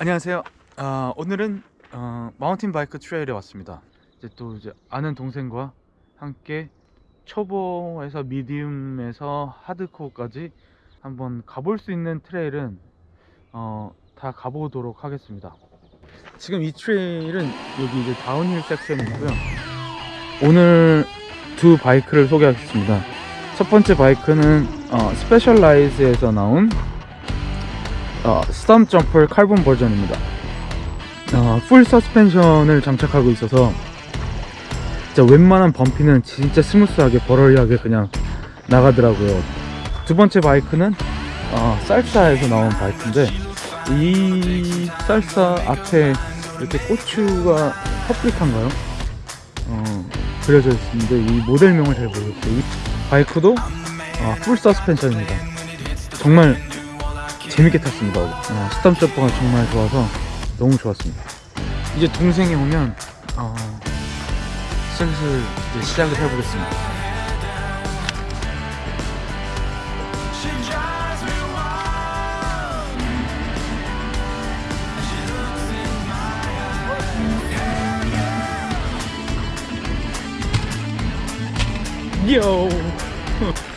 안녕하세요. 아, 오늘은 어, mountain bike trail에 왔습니다. 이제 또 이제 아는 동생과 함께 초보에서 medium에서 hardcore까지 한번 가볼 수 있는 trail은 어, 다 가보도록 하겠습니다. 지금 이 trail은 여기 이제 downhill section이고요. 오늘 두 bike를 소개하겠습니다. 첫 번째 bike는 어, Specialized에서 나온 어, Stumpjumper carbon 버전입니다. 어, full suspension을 장착하고 있어서 진짜 웬만한 bumpy는 진짜 smooth하게 buttery하게 그냥 나가더라고요. 두 번째 bike는 어, Salsa에서 나온 bike인데 이 Salsa 앞에 이렇게 고추가 퍼플릭한가요? 어, 그려져 있는데 이 모델명을 잘 모르겠어요. 이 bike도 어, full suspension입니다. 정말 재밌게 탔습니다. 어, Stumpjumper가 정말 좋아서 너무 좋았습니다. 이제 동생이 오면 어, 슬슬 이제 시작을 해보겠습니다. 요.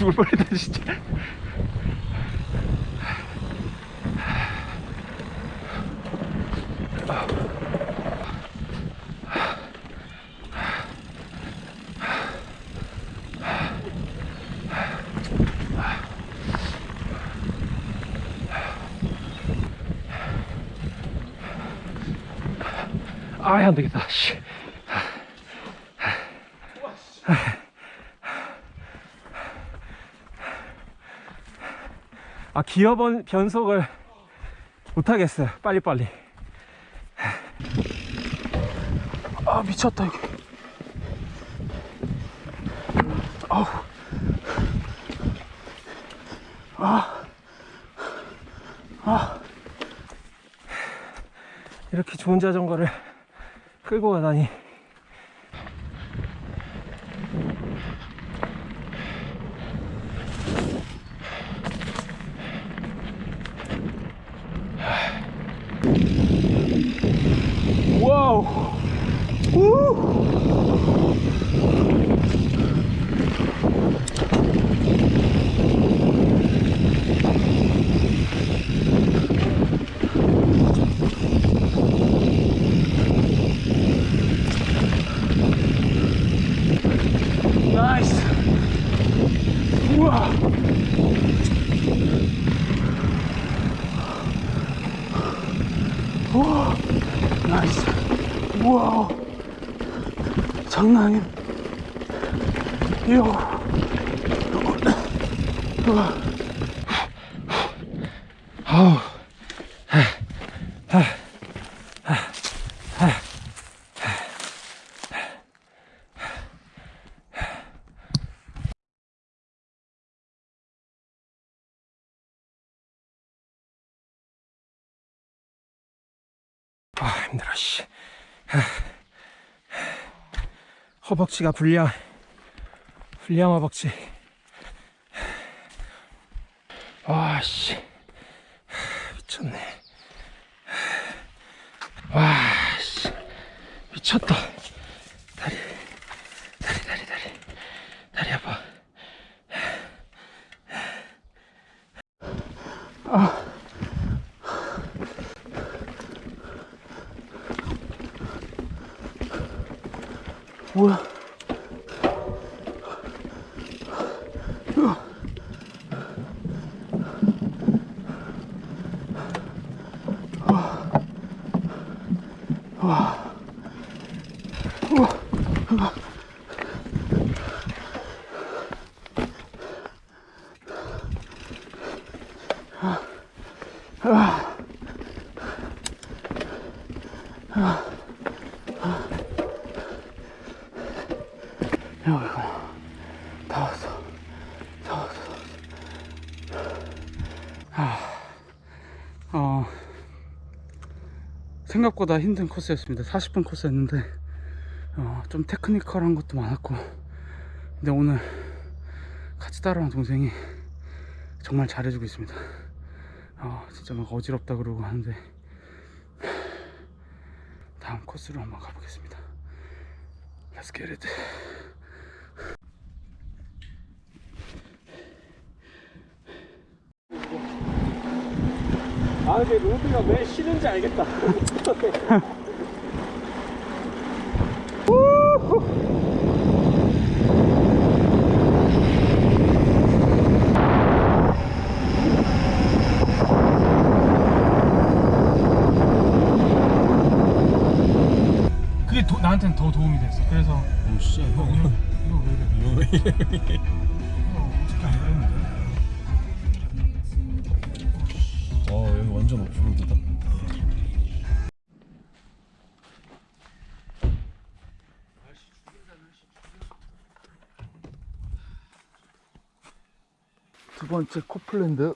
죽을 뻔했다 진짜 아예 안되겠다 씨. 아 기어 번, 변속을 못하겠어요. 빨리빨리. 아, 미쳤다, 이게. 아우. 이렇게 좋은 자전거를 끌고 가다니 와우 우! 나이스 우와 우와 나이스 우와 장난 아님 이야 아우. 아 힘들어 씨 허벅지가 불량 불량 허벅지. 와씨 미쳤네. 와씨 미쳤다 다리 다리 다리 다리 다리 아파 뭐야? 여기구나. 다 왔어. 생각보다 힘든 코스였습니다. 40분 코스였는데, 어, 좀 테크니컬한 것도 많았고, 근데 오늘 같이 따라온 동생이 정말 잘해주고 있습니다. 어, 진짜 막 어지럽다 그러고 하는데, 다음 코스로 한번 가보겠습니다. Let's get it. 아 근데 로드가 왜 싫은지 알겠다 그게 도, 나한테는 더 도움이 됐어. 그래서 오씨 이거 이거 이거 왜 이래? 두 번째 코플랜드.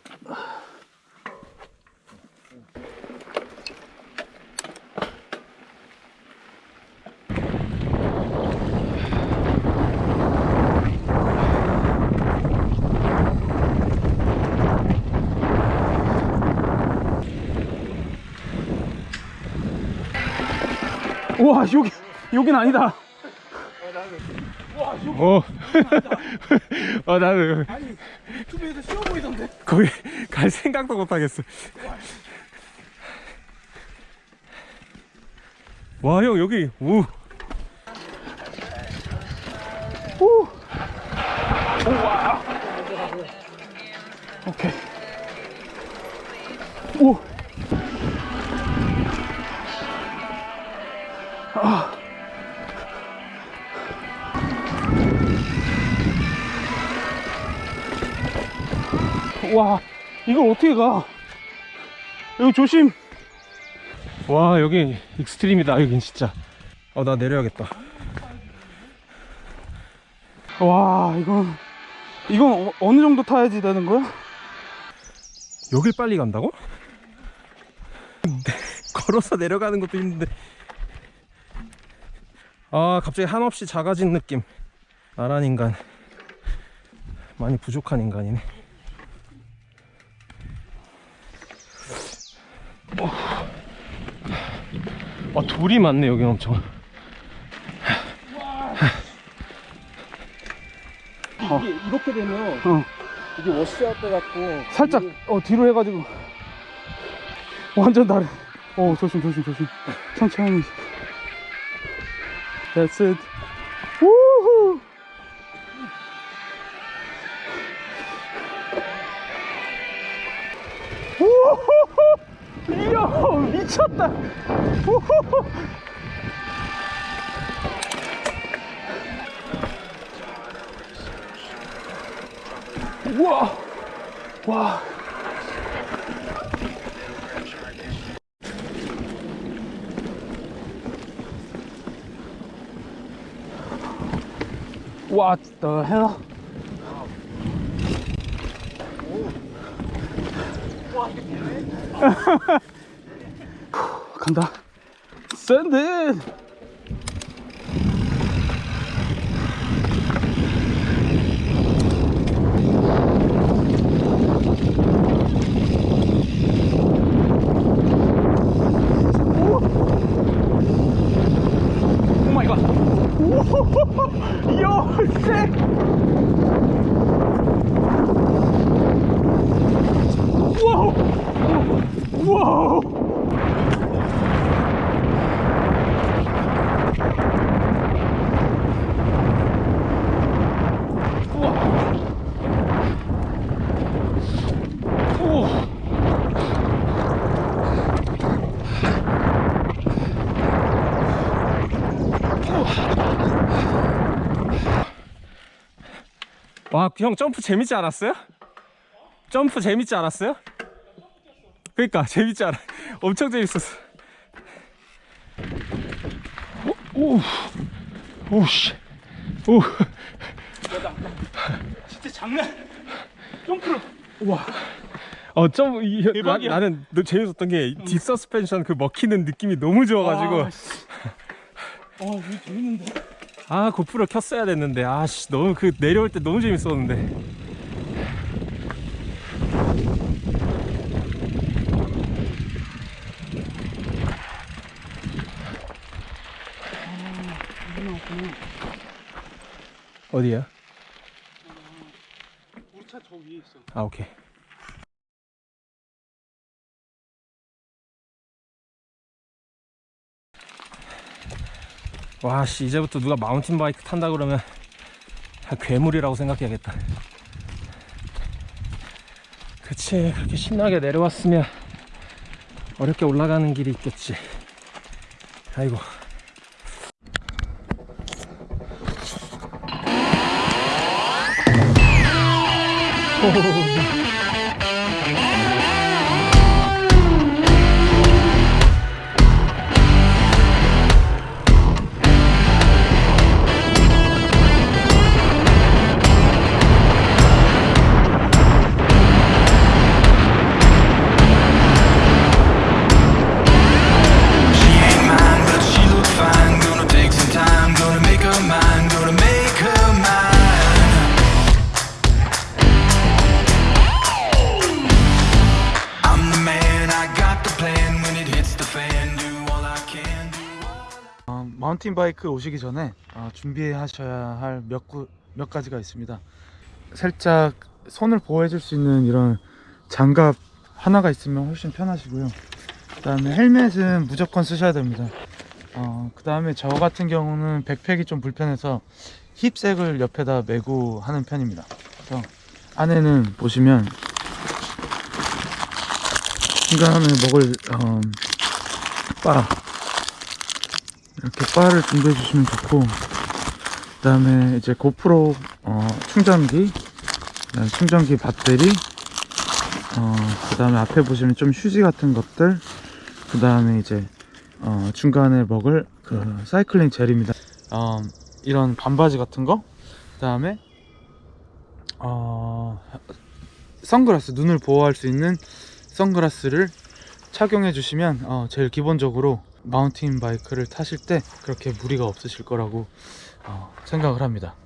우와 여기 여긴 아니다. 어. 어 나는 유튜브에서 쉬워 보이던데. 거기 갈 생각도 못 하겠어. 와 형 여기 우 오. 우와. 오케이. 오. 와, 이걸 어떻게 가? 여기 조심. 와 여기 익스트림이다 여긴 진짜. 어 나 내려야겠다. 와, 이건 이건 어, 어느 정도 타야지 되는 거야? 여길 빨리 간다고? 걸어서 내려가는 것도 힘든데. 아 갑자기 한없이 작아진 느낌. 나란 인간. 많이 부족한 인간이네. 와 돌이 많네 여기 엄청. 이게 이렇게 되면 어. 이게 워시아웃 돼 갖고 살짝 어 뒤로 해가지고 완전 다른 어 조심 조심 조심 천천히 That's it. 우후 우후 이야 미쳤다! 우후 우와! 와 What the hell? 간다. It. 요, 쎄! 와, 형 점프 재밌지 않았어요? 점프 재밌지 않았어요? 그러니까 재밌지 않아. 엄청 재밌었어. 오, 오, 오, 씨, 오. 진짜 장난! 점프를! 와, 어, 좀, 이, 나, 너 재밌었던 게 뒷서스펜션 그 먹히는 느낌이 너무 좋아가지고. 아, 씨. 아, 재밌는데? 아, 고프로 켰어야 됐는데. 아, 씨, 너무 그 내려올 때 너무 재밌었는데. 어디야? 우리 차 저 위에 있어. 아, 오케이. 와, 씨, 이제부터 누가 마운틴 바이크 탄다 그러면 다 괴물이라고 생각해야겠다. 그치, 그렇게 신나게 내려왔으면 어렵게 올라가는 길이 있겠지. 아이고. She 마운틴 바이크 오시기 전에 어, 준비하셔야 할몇 몇 가지가 있습니다. 살짝 손을 보호해 줄 수 있는 이런 장갑 하나가 있으면 훨씬 편하시고요. 그 다음에 헬멧은 무조건 쓰셔야 됩니다. 어, 그 다음에 저 같은 경우는 백팩이 좀 불편해서 힙색을 옆에다 메고 하는 편입니다. 그래서 안에는 보시면 중간에 먹을 어, 바 이렇게 바를 준비해 주시면 좋고 그 다음에 이제 고프로 어, 충전기 충전기 배터리 어, 그 다음에 앞에 보시면 좀 휴지 같은 것들 그 다음에 이제 어, 중간에 먹을 그 사이클링 젤입니다. 어, 이런 반바지 같은 거그 다음에 어, 선글라스 눈을 보호할 수 있는 선글라스를 착용해 주시면 어, 제일 기본적으로 마운틴 바이크를 타실 때 그렇게 무리가 없으실 거라고 어, 생각을 합니다